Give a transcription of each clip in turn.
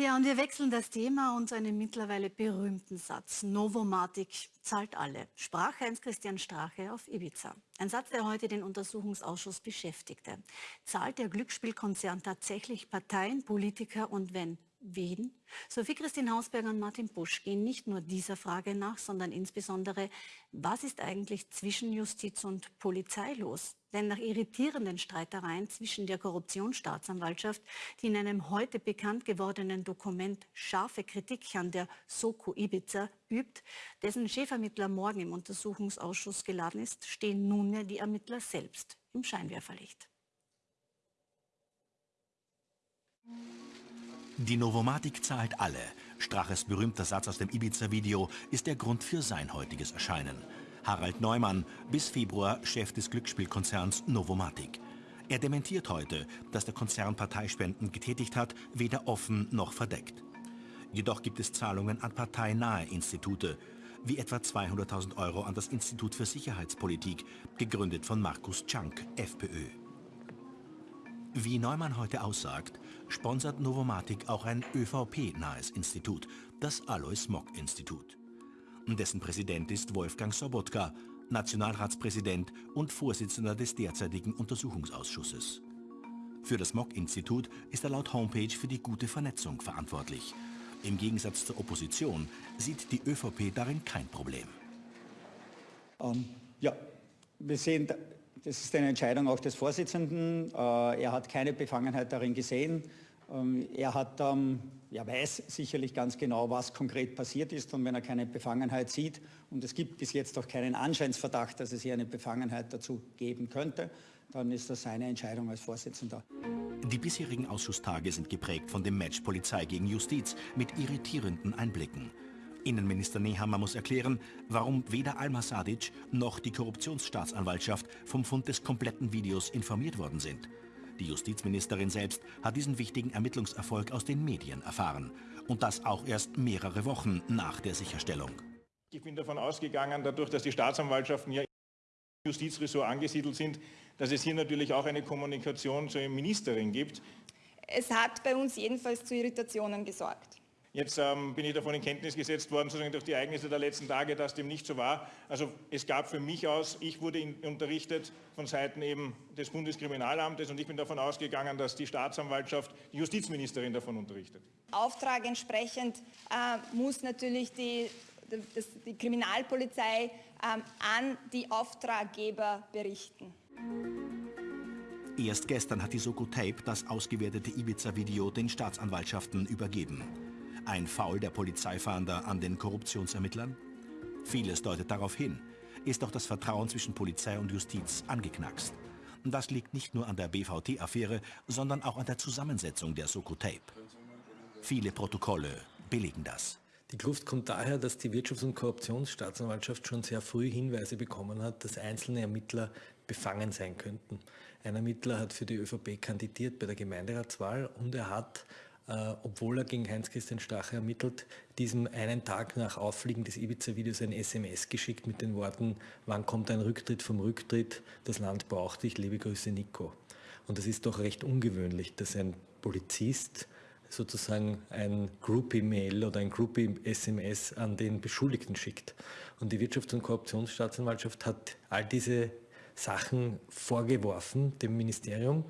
Ja, und wir wechseln das Thema und einen mittlerweile berühmten Satz. Novomatic zahlt alle, sprach Heinz-Christian Strache auf Ibiza. Ein Satz, der heute den Untersuchungsausschuss beschäftigte. Zahlt der Glücksspielkonzern tatsächlich Parteien, Politiker und wenn Wen? Sophie Christine Hausberger und Martin Busch gehen nicht nur dieser Frage nach, sondern insbesondere, was ist eigentlich zwischen Justiz und Polizei los? Denn nach irritierenden Streitereien zwischen der Korruptionsstaatsanwaltschaft, die in einem heute bekannt gewordenen Dokument scharfe Kritik an der Soko Ibiza übt, dessen Chefermittler morgen im Untersuchungsausschuss geladen ist, stehen nunmehr die Ermittler selbst im Scheinwerferlicht. Die Novomatic zahlt alle. Straches berühmter Satz aus dem Ibiza-Video ist der Grund für sein heutiges Erscheinen. Harald Neumann, bis Februar Chef des Glücksspielkonzerns Novomatic. Er dementiert heute, dass der Konzern Parteispenden getätigt hat, weder offen noch verdeckt. Jedoch gibt es Zahlungen an parteinahe Institute, wie etwa 200.000 Euro an das Institut für Sicherheitspolitik, gegründet von Markus Czank, FPÖ. Wie Neumann heute aussagt, sponsert Novomatic auch ein ÖVP-nahes Institut, das Alois Mock-Institut. Dessen Präsident ist Wolfgang Sobotka, Nationalratspräsident und Vorsitzender des derzeitigen Untersuchungsausschusses. Für das Mock-Institut ist er laut Homepage für die gute Vernetzung verantwortlich. Im Gegensatz zur Opposition sieht die ÖVP darin kein Problem. Ähm, ja, wir sehen das ist eine Entscheidung auch des Vorsitzenden. Äh, er hat keine Befangenheit darin gesehen. Ähm, er hat, ähm, er weiß sicherlich ganz genau, was konkret passiert ist und wenn er keine Befangenheit sieht und es gibt bis jetzt auch keinen Anscheinsverdacht, dass es hier eine Befangenheit dazu geben könnte, dann ist das seine Entscheidung als Vorsitzender. Die bisherigen Ausschusstage sind geprägt von dem Match Polizei gegen Justiz mit irritierenden Einblicken. Innenminister Nehammer muss erklären, warum weder Alma Sadic noch die Korruptionsstaatsanwaltschaft vom Fund des kompletten Videos informiert worden sind. Die Justizministerin selbst hat diesen wichtigen Ermittlungserfolg aus den Medien erfahren. Und das auch erst mehrere Wochen nach der Sicherstellung. Ich bin davon ausgegangen, dadurch, dass die Staatsanwaltschaften ja im Justizressort angesiedelt sind, dass es hier natürlich auch eine Kommunikation zur Ministerin gibt. Es hat bei uns jedenfalls zu Irritationen gesorgt. Jetzt ähm, bin ich davon in Kenntnis gesetzt worden, sozusagen durch die Ereignisse der letzten Tage, dass dem nicht so war. Also es gab für mich aus, ich wurde in, unterrichtet von Seiten eben des Bundeskriminalamtes und ich bin davon ausgegangen, dass die Staatsanwaltschaft die Justizministerin davon unterrichtet. Auftrag entsprechend äh, muss natürlich die, das, die Kriminalpolizei äh, an die Auftraggeber berichten. Erst gestern hat die Soko Tape das ausgewertete Ibiza-Video den Staatsanwaltschaften übergeben. Ein Foul der Polizeifahnder an den Korruptionsermittlern? Vieles deutet darauf hin. Ist doch das Vertrauen zwischen Polizei und Justiz angeknackst. Das liegt nicht nur an der BVT-Affäre, sondern auch an der Zusammensetzung der Soko Tape. Viele Protokolle billigen das. Die Kluft kommt daher, dass die Wirtschafts- und Korruptionsstaatsanwaltschaft schon sehr früh Hinweise bekommen hat, dass einzelne Ermittler befangen sein könnten. Ein Ermittler hat für die ÖVP kandidiert bei der Gemeinderatswahl und er hat äh, obwohl er gegen Heinz-Christian Strache ermittelt, diesem einen Tag nach Auffliegen des Ibiza-Videos ein SMS geschickt mit den Worten, wann kommt ein Rücktritt vom Rücktritt, das Land braucht dich, liebe Grüße Nico. Und das ist doch recht ungewöhnlich, dass ein Polizist sozusagen ein Group-E-Mail oder ein Group-SMS an den Beschuldigten schickt. Und die Wirtschafts- und Korruptionsstaatsanwaltschaft hat all diese Sachen vorgeworfen dem Ministerium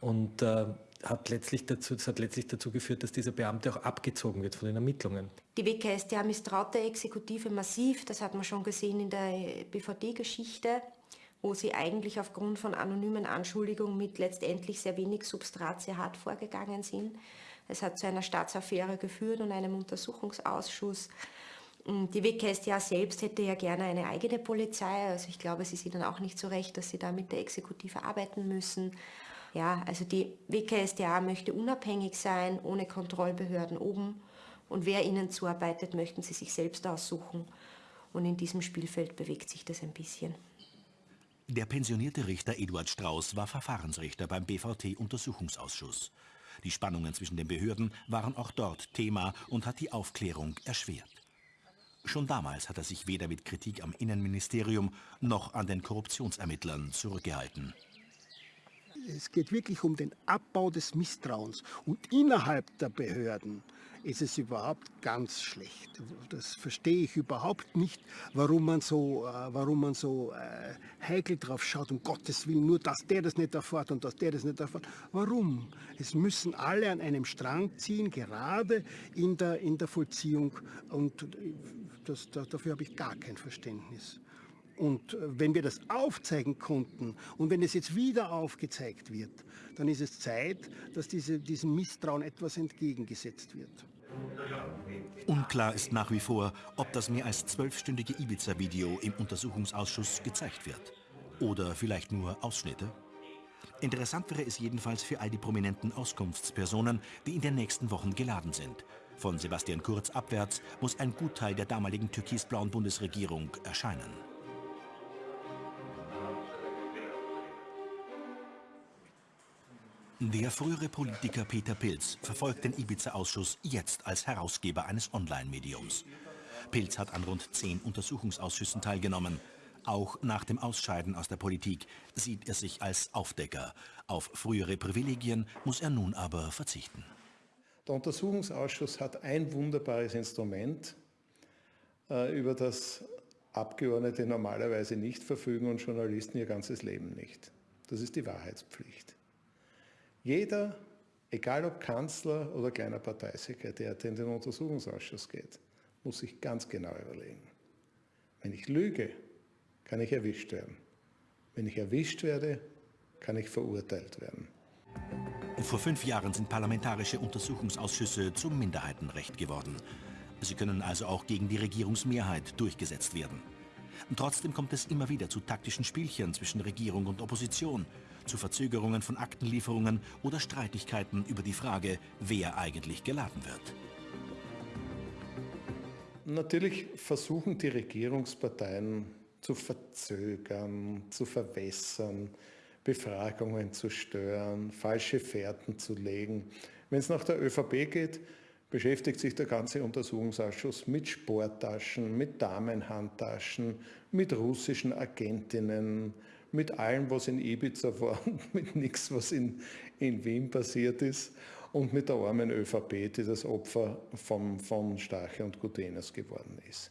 und äh, hat letztlich dazu, das hat letztlich dazu geführt, dass dieser Beamte auch abgezogen wird von den Ermittlungen. Die WKStA misstraut der Exekutive massiv, das hat man schon gesehen in der BVD-Geschichte, wo sie eigentlich aufgrund von anonymen Anschuldigungen mit letztendlich sehr wenig Substrat sehr hart vorgegangen sind. Es hat zu einer Staatsaffäre geführt und einem Untersuchungsausschuss. Die WKStA selbst hätte ja gerne eine eigene Polizei, also ich glaube, sie sieht dann auch nicht so recht, dass sie da mit der Exekutive arbeiten müssen. Ja, also die WKSDA möchte unabhängig sein, ohne Kontrollbehörden oben. Und wer ihnen zuarbeitet, möchten sie sich selbst aussuchen. Und in diesem Spielfeld bewegt sich das ein bisschen. Der pensionierte Richter Eduard Strauß war Verfahrensrichter beim BVT-Untersuchungsausschuss. Die Spannungen zwischen den Behörden waren auch dort Thema und hat die Aufklärung erschwert. Schon damals hat er sich weder mit Kritik am Innenministerium noch an den Korruptionsermittlern zurückgehalten es geht wirklich um den Abbau des Misstrauens. Und innerhalb der Behörden ist es überhaupt ganz schlecht. Das verstehe ich überhaupt nicht, warum man so, äh, warum man so äh, heikel drauf schaut, um Gottes Willen, nur dass der das nicht erfährt und dass der das nicht erfährt. Warum? Es müssen alle an einem Strang ziehen, gerade in der, in der Vollziehung und das, das, dafür habe ich gar kein Verständnis. Und äh, wenn wir das aufzeigen konnten und wenn es jetzt wieder aufgezeigt wird, dann ist es Zeit, dass diese, diesem Misstrauen etwas entgegengesetzt wird. Unklar ist nach wie vor, ob das mehr als zwölfstündige Ibiza-Video im Untersuchungsausschuss gezeigt wird. Oder vielleicht nur Ausschnitte? Interessant wäre es jedenfalls für all die prominenten Auskunftspersonen, die in den nächsten Wochen geladen sind. Von Sebastian Kurz abwärts muss ein Gutteil der damaligen türkisblauen Bundesregierung erscheinen. Der frühere Politiker Peter Pilz verfolgt den Ibiza-Ausschuss jetzt als Herausgeber eines Online-Mediums. Pilz hat an rund zehn Untersuchungsausschüssen teilgenommen. Auch nach dem Ausscheiden aus der Politik sieht er sich als Aufdecker. Auf frühere Privilegien muss er nun aber verzichten. Der Untersuchungsausschuss hat ein wunderbares Instrument, äh, über das Abgeordnete normalerweise nicht verfügen und Journalisten ihr ganzes Leben nicht. Das ist die Wahrheitspflicht. Jeder, egal ob Kanzler oder kleiner Parteisekretär, der in den Untersuchungsausschuss geht, muss sich ganz genau überlegen. Wenn ich lüge, kann ich erwischt werden. Wenn ich erwischt werde, kann ich verurteilt werden. Vor fünf Jahren sind parlamentarische Untersuchungsausschüsse zum Minderheitenrecht geworden. Sie können also auch gegen die Regierungsmehrheit durchgesetzt werden. Trotzdem kommt es immer wieder zu taktischen Spielchen zwischen Regierung und Opposition zu Verzögerungen von Aktenlieferungen oder Streitigkeiten über die Frage, wer eigentlich geladen wird. Natürlich versuchen die Regierungsparteien zu verzögern, zu verwässern, Befragungen zu stören, falsche Fährten zu legen. Wenn es nach der ÖVP geht, beschäftigt sich der ganze Untersuchungsausschuss mit Sporttaschen, mit Damenhandtaschen, mit russischen Agentinnen, mit allem, was in Ibiza war und mit nichts, was in, in Wien passiert ist und mit der armen ÖVP, die das Opfer vom, von Stache und Gutenes geworden ist.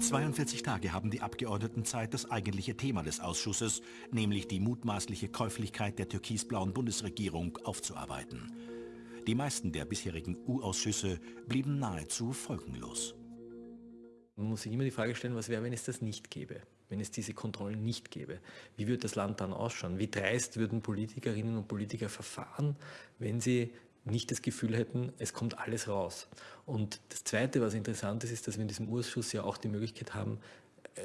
42 Tage haben die Abgeordneten Zeit, das eigentliche Thema des Ausschusses, nämlich die mutmaßliche Käuflichkeit der türkisblauen Bundesregierung, aufzuarbeiten. Die meisten der bisherigen U-Ausschüsse blieben nahezu folgenlos. Man muss sich immer die Frage stellen, was wäre, wenn es das nicht gäbe? wenn es diese Kontrollen nicht gäbe? Wie würde das Land dann ausschauen? Wie dreist würden Politikerinnen und Politiker verfahren, wenn sie nicht das Gefühl hätten, es kommt alles raus? Und das Zweite, was interessant ist, ist, dass wir in diesem Ausschuss ja auch die Möglichkeit haben,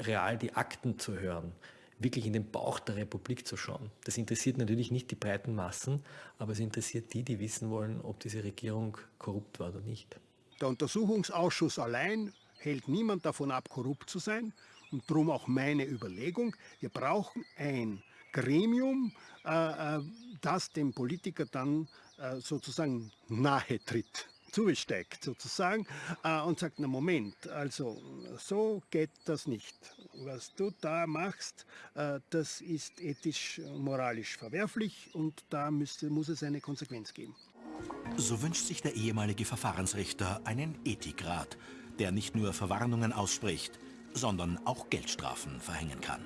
real die Akten zu hören wirklich in den Bauch der Republik zu schauen. Das interessiert natürlich nicht die breiten Massen, aber es interessiert die, die wissen wollen, ob diese Regierung korrupt war oder nicht. Der Untersuchungsausschuss allein hält niemand davon ab, korrupt zu sein und darum auch meine Überlegung, wir brauchen ein Gremium, äh, äh, das dem Politiker dann äh, sozusagen nahe tritt zusteckt sozusagen äh, und sagt, na Moment, also so geht das nicht. Was du da machst, äh, das ist ethisch, moralisch verwerflich und da müsste, muss es eine Konsequenz geben. So wünscht sich der ehemalige Verfahrensrichter einen Ethikrat, der nicht nur Verwarnungen ausspricht, sondern auch Geldstrafen verhängen kann.